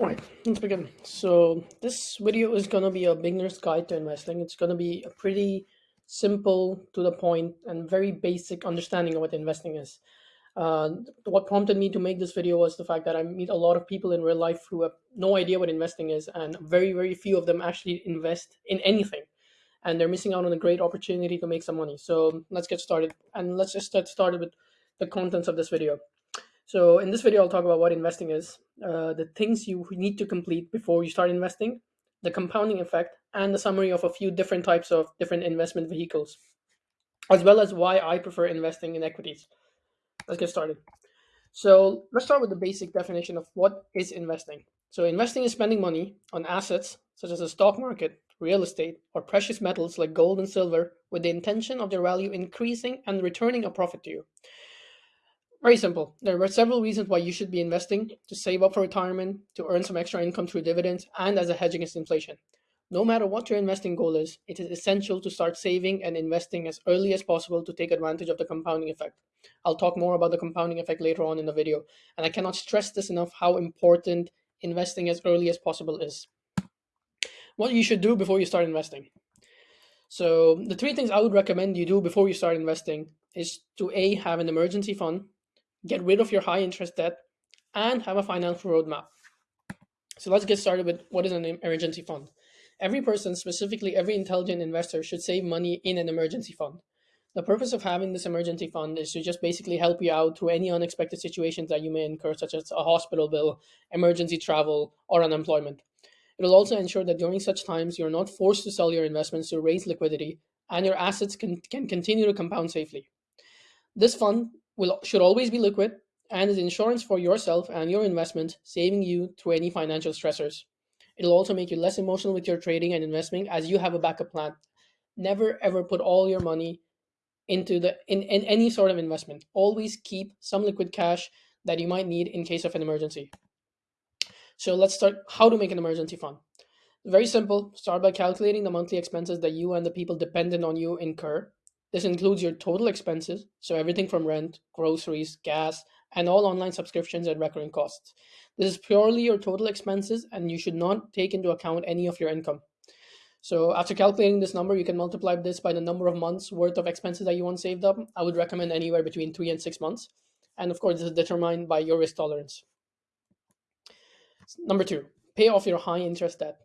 All right, let's begin. So this video is going to be a beginner's guide to investing. It's going to be a pretty simple, to the point, and very basic understanding of what investing is. Uh, what prompted me to make this video was the fact that I meet a lot of people in real life who have no idea what investing is, and very, very few of them actually invest in anything. And they're missing out on a great opportunity to make some money. So let's get started. And let's just get started with the contents of this video. So in this video, I'll talk about what investing is, uh, the things you need to complete before you start investing, the compounding effect, and the summary of a few different types of different investment vehicles, as well as why I prefer investing in equities. Let's get started. So let's start with the basic definition of what is investing. So investing is spending money on assets such as the stock market, real estate, or precious metals like gold and silver with the intention of their value increasing and returning a profit to you. Very simple. There are several reasons why you should be investing to save up for retirement, to earn some extra income through dividends, and as a hedge against inflation. No matter what your investing goal is, it is essential to start saving and investing as early as possible to take advantage of the compounding effect. I'll talk more about the compounding effect later on in the video, and I cannot stress this enough how important investing as early as possible is. What you should do before you start investing. So, the three things I would recommend you do before you start investing is to A, have an emergency fund get rid of your high interest debt, and have a financial roadmap. So let's get started with what is an emergency fund. Every person, specifically every intelligent investor, should save money in an emergency fund. The purpose of having this emergency fund is to just basically help you out through any unexpected situations that you may incur, such as a hospital bill, emergency travel, or unemployment. It will also ensure that during such times you're not forced to sell your investments to raise liquidity and your assets can, can continue to compound safely. This fund will should always be liquid and is insurance for yourself and your investment, saving you through any financial stressors. It'll also make you less emotional with your trading and investing as you have a backup plan. Never ever put all your money into the in, in any sort of investment. Always keep some liquid cash that you might need in case of an emergency. So let's start how to make an emergency fund. Very simple. Start by calculating the monthly expenses that you and the people dependent on you incur this includes your total expenses, so everything from rent, groceries, gas, and all online subscriptions and recurring costs. This is purely your total expenses, and you should not take into account any of your income. So after calculating this number, you can multiply this by the number of months worth of expenses that you want saved up. I would recommend anywhere between three and six months. And of course, this is determined by your risk tolerance. Number two, pay off your high interest debt.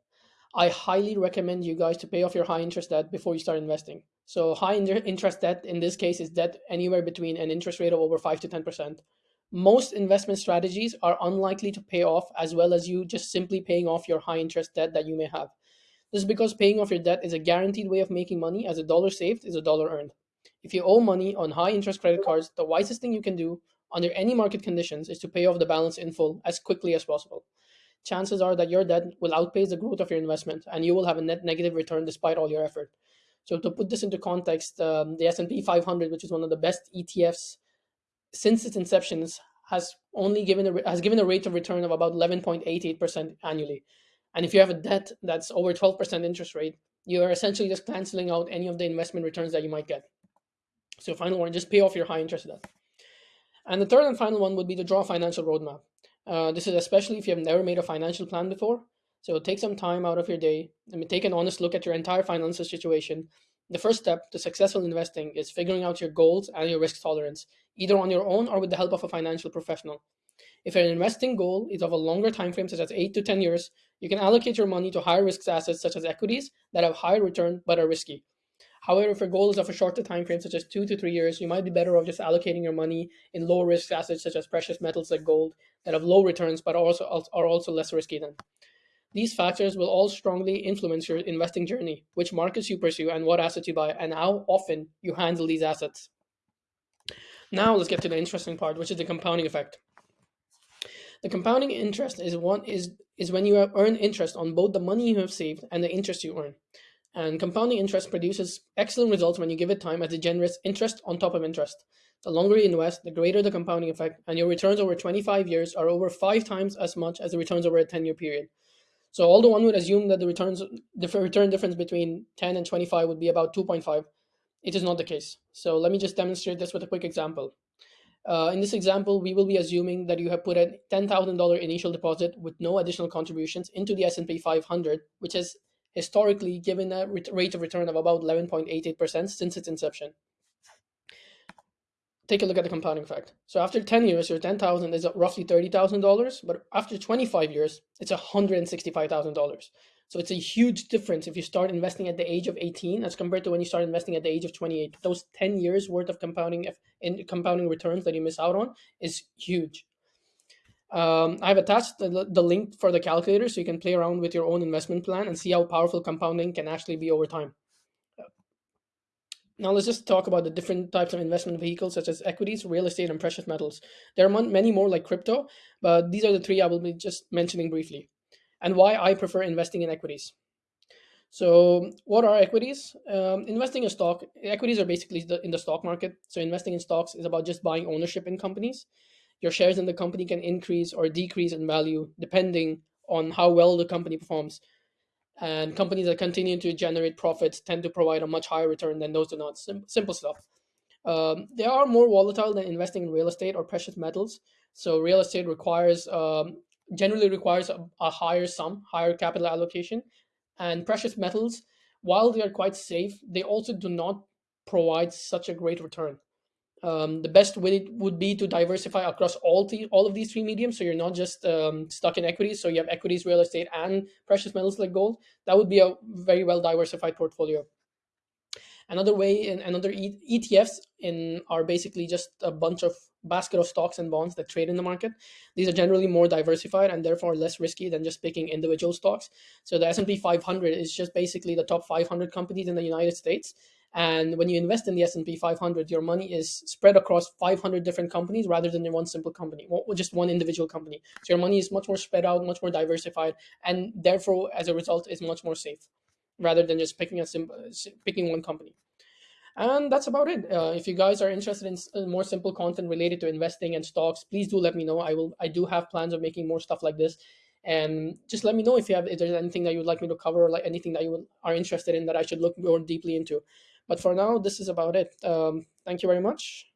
I highly recommend you guys to pay off your high interest debt before you start investing. So high interest debt in this case is debt anywhere between an interest rate of over 5 to 10%. Most investment strategies are unlikely to pay off as well as you just simply paying off your high interest debt that you may have. This is because paying off your debt is a guaranteed way of making money as a dollar saved is a dollar earned. If you owe money on high interest credit cards, the wisest thing you can do under any market conditions is to pay off the balance in full as quickly as possible. Chances are that your debt will outpace the growth of your investment and you will have a net negative return despite all your effort. So to put this into context, um, the S&P 500, which is one of the best ETFs since its inception, has only given a, has given a rate of return of about 11.88% annually. And if you have a debt that's over 12% interest rate, you are essentially just canceling out any of the investment returns that you might get. So final one, just pay off your high interest debt. And the third and final one would be to draw a financial roadmap. Uh, this is especially if you have never made a financial plan before so take some time out of your day and take an honest look at your entire financial situation. The first step to successful investing is figuring out your goals and your risk tolerance, either on your own or with the help of a financial professional. If your investing goal is of a longer time frame, such as 8 to 10 years, you can allocate your money to higher risk assets such as equities that have higher return but are risky. However, if your goal is of a shorter time frame, such as two to three years, you might be better off just allocating your money in low risk assets such as precious metals like gold that have low returns but are also are also less risky than. These factors will all strongly influence your investing journey, which markets you pursue and what assets you buy, and how often you handle these assets. Now let's get to the interesting part, which is the compounding effect. The compounding interest is one is is when you earn interest on both the money you have saved and the interest you earn. And compounding interest produces excellent results when you give it time as it generates interest on top of interest. The longer you invest, the greater the compounding effect, and your returns over 25 years are over five times as much as the returns over a 10 year period. So although one would assume that the returns the return difference between 10 and 25 would be about 2.5, it is not the case. So let me just demonstrate this with a quick example. Uh, in this example, we will be assuming that you have put a $10,000 initial deposit with no additional contributions into the S&P 500, which has historically given a rate of return of about 11.88% since its inception. Take a look at the compounding effect. So after 10 years, your 10,000 is roughly $30,000, but after 25 years, it's $165,000. So it's a huge difference if you start investing at the age of 18 as compared to when you start investing at the age of 28. Those 10 years worth of compounding in compounding returns that you miss out on is huge. Um, I've attached the, the link for the calculator so you can play around with your own investment plan and see how powerful compounding can actually be over time. Now let's just talk about the different types of investment vehicles such as equities, real estate, and precious metals. There are many more like crypto, but these are the three I will be just mentioning briefly and why I prefer investing in equities. So, what are equities? Um, investing in stock, equities are basically the, in the stock market. So, investing in stocks is about just buying ownership in companies. Your shares in the company can increase or decrease in value depending on how well the company performs. And companies that continue to generate profits tend to provide a much higher return than those do not. Sim- simple stuff. Um, they are more volatile than investing in real estate or precious metals. So, real estate requires um, generally requires a, a higher sum, higher capital allocation. And precious metals, while they are quite safe, they also do not provide such a great return. Um, the best way would be to diversify across all all of these three mediums. So you're not just um, stuck in equities. So you have equities, real estate, and precious metals like gold. That would be a very well diversified portfolio. Another way, and another ETFs in are basically just a bunch of basket of stocks and bonds that trade in the market. These are generally more diversified and therefore less risky than just picking individual stocks. So the S&P 500 is just basically the top 500 companies in the United States. And when you invest in the S&P 500, your money is spread across 500 different companies rather than in one simple company, just one individual company. So your money is much more spread out, much more diversified, and therefore, as a result, is much more safe rather than just picking a sim- picking one company. And that's about it. Uh, if you guys are interested in, in more simple content related to investing and stocks, please do let me know. I will. I do have plans of making more stuff like this, and just let me know if you have if there's anything that you would like me to cover, or like anything that you are interested in that I should look more deeply into. But for now, this is about it. Um, thank you very much.